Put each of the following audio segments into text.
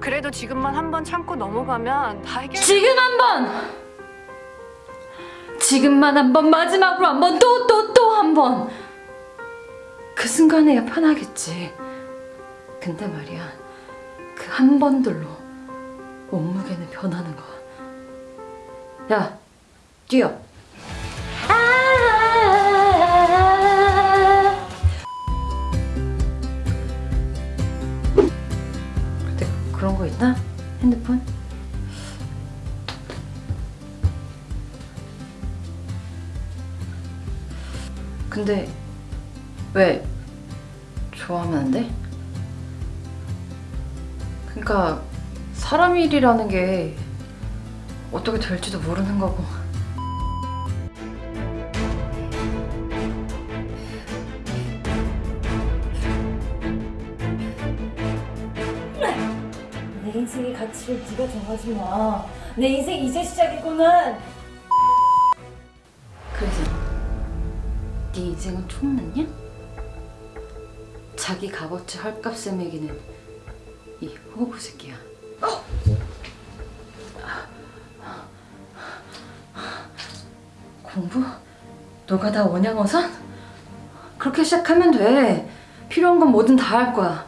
그래도 지금만 한 번 참고 넘어가면 다 해결. 지금 한 번! 지금만 한 번, 마지막으로 한 번, 또, 또, 또 한 번! 그 순간에야 편하겠지. 근데 말이야, 그 한 번들로 몸무게는 변하는 거야. 야, 뛰어! 있나? 핸드폰? 근데 왜 좋아하면 안 돼? 그러니까 사람 일이라는 게 어떻게 될지도 모르는 거고 인생의 가치를 네가 정하지 마. 내 인생 이제 시작이구나. 그래서 네 인생은 총났냐? 자기 값어치 헐값에 매기는 이 호구 새끼야 공부? 너가 다 원양어선? 그렇게 시작하면 돼 필요한 건 뭐든 다 할 거야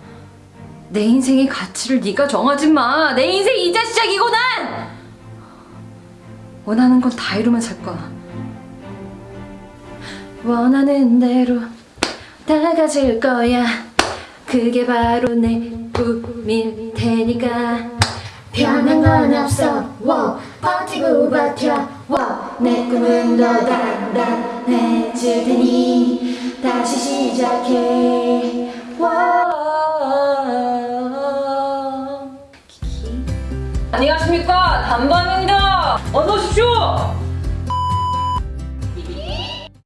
내 인생의 가치를 네가 정하지 마. 내 인생 이제 시작이고 난 원하는 건 다 이루면 살 거야. 원하는 대로 다 가질 거야. 그게 바로 내 꿈일 테니까. 변한 건 없어 워 버티고 버텨 워내 꿈은 더 단단해질 테니 다시 시작해 안녕하십니까 단반입니다. 어서 오십시오.